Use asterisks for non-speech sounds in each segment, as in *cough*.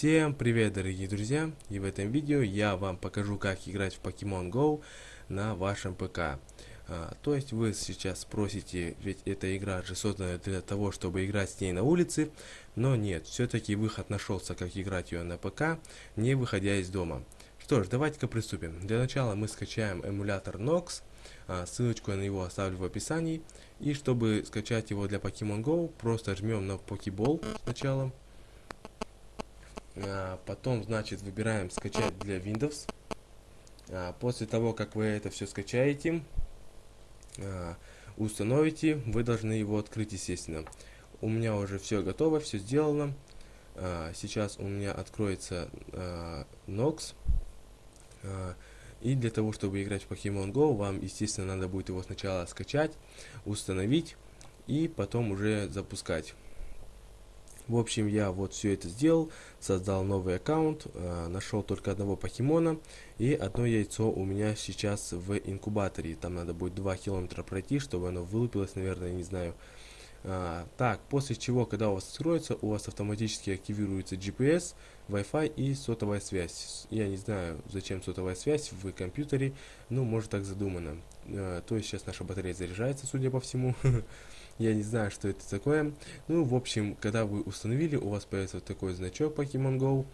Всем привет, дорогие друзья! И в этом видео я вам покажу, как играть в Pokemon Go на вашем ПК. А, то есть вы сейчас спросите, ведь эта игра же создана для того, чтобы играть с ней на улице, но нет, все-таки выход нашелся, как играть ее на ПК, не выходя из дома. Что ж, давайте-ка приступим. Для начала мы скачаем эмулятор Nox, а, ссылочку на него оставлю в описании. И чтобы скачать его для Pokemon Go, просто жмем на Pokeball сначала. А, потом, значит, выбираем скачать для Windows. А, после того, как вы это все скачаете, установите, вы должны его открыть, естественно. У меня уже все готово, все сделано. Сейчас у меня откроется Nox. И для того, чтобы играть в Pokemon Go, вам, естественно, надо будет его сначала скачать, установить и потом уже запускать. В общем, я вот все это сделал, создал новый аккаунт, э, нашел только одного покемона, и одно яйцо у меня сейчас в инкубаторе. Там надо будет 2 километра пройти, чтобы оно вылупилось, наверное, не знаю. А, так, после чего, когда у вас откроется, у вас автоматически активируется GPS, Wi-Fi и сотовая связь. Я не знаю, зачем сотовая связь в компьютере, ну, может так задумано. А, то есть сейчас наша батарея заряжается, судя по всему. *laughs* Я не знаю, что это такое. Ну, в общем, когда вы установили, у вас появится вот такой значок Pokemon Go.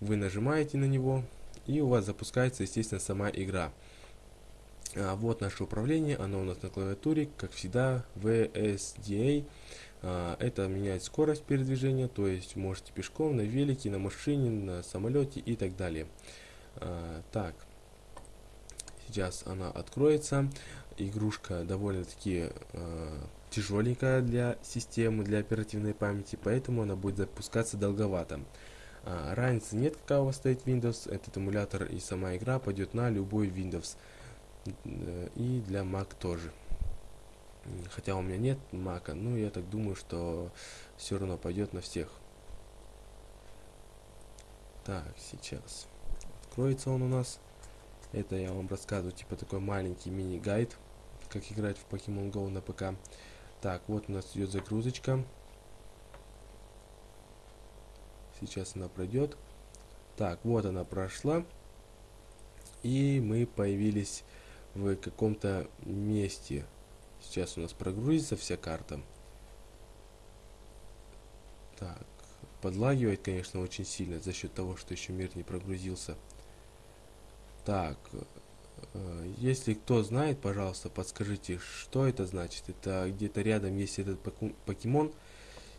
Вы нажимаете на него, и у вас запускается, естественно, сама игра. А, вот наше управление, оно у нас на клавиатуре, как всегда, VSDA. А, это меняет скорость передвижения, то есть можете пешком, на велике, на машине, на самолете и так далее. А, так, сейчас она откроется. Игрушка довольно-таки а, тяжеленькая для системы, для оперативной памяти, поэтому она будет запускаться долговато. А, разницы нет, какая у вас стоит Windows, этот эмулятор и сама игра пойдет на любой Windows. Э, и для Mac тоже. Хотя у меня нет Mac, но я так думаю, что все равно пойдет на всех. Так, сейчас. Откроется он у нас. Это я вам рассказываю, типа такой маленький мини-гайд, как играть в Pokemon Go на ПК. Так, вот у нас идет загрузочка. Сейчас она пройдет. Так, вот она прошла. И мы появились в каком-то месте. Сейчас у нас прогрузится вся карта. Так, подлагивает, конечно, очень сильно за счет того, что еще мир не прогрузился. Так, Э, если кто знает, пожалуйста, подскажите, что это значит. Это где-то рядом есть этот покемон.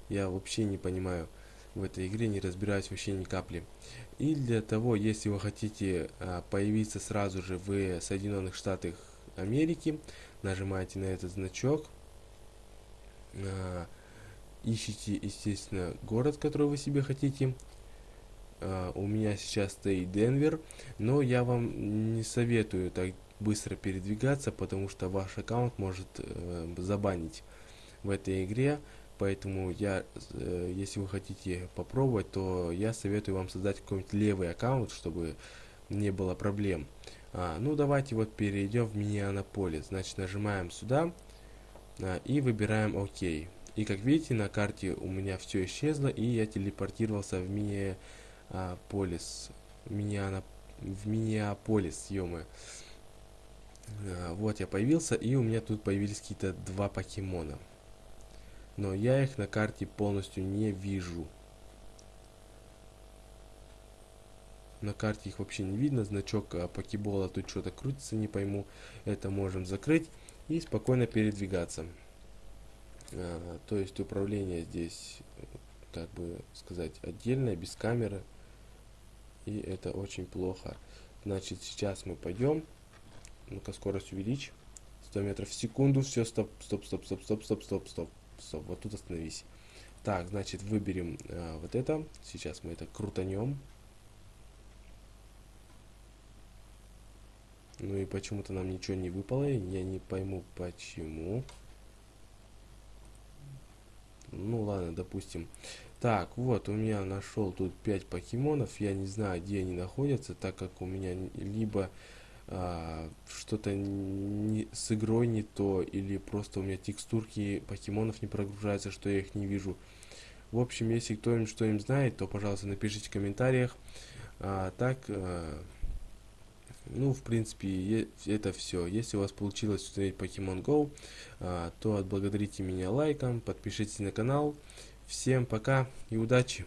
Я вообще не понимаю в этой игре, не разбираюсь вообще ни капли. И для того, если вы хотите а, появиться сразу же в Соединенных Штатах Америки, нажимаете на этот значок. А, ищите, естественно, город, который вы себе хотите. Uh, у меня сейчас стоит Денвер, но я вам не советую так быстро передвигаться, потому что ваш аккаунт может uh, забанить в этой игре. Поэтому я, uh, если вы хотите попробовать, то я советую вам создать какой-нибудь левый аккаунт, чтобы не было проблем. А, ну давайте вот перейдем в Миннеаполис. Значит, нажимаем сюда а, и выбираем ОК. И как видите, на карте у меня все исчезло, и я телепортировался в Миннеаполис а, в Миннеаполис, ё а, Вот я появился, и у меня тут появились какие-то два покемона. Но я их на карте полностью не вижу. На карте их вообще не видно. Значок а, покебола тут что-то крутится, не пойму. Это можем закрыть и спокойно передвигаться. А, то есть управление здесь, как бы сказать, отдельное, без камеры и это очень плохо. Значит, сейчас мы пойдем. Ну-ка, скорость увеличь. 100 метров в секунду. Все, стоп, стоп, стоп, стоп, стоп, стоп, стоп, стоп. Стоп, вот тут остановись. Так, значит, выберем э, вот это. Сейчас мы это крутанем. Ну и почему-то нам ничего не выпало. Я не пойму, почему. Ну ладно, допустим. Так, вот, у меня нашел тут 5 покемонов. Я не знаю, где они находятся, так как у меня либо а, что-то с игрой не то, или просто у меня текстурки покемонов не прогружаются, что я их не вижу. В общем, если кто-нибудь что-нибудь знает, то, пожалуйста, напишите в комментариях. А, так, а, ну, в принципе, это все. Если у вас получилось установить Pokemon Go, а, то отблагодарите меня лайком, подпишитесь на канал. Всем пока и удачи!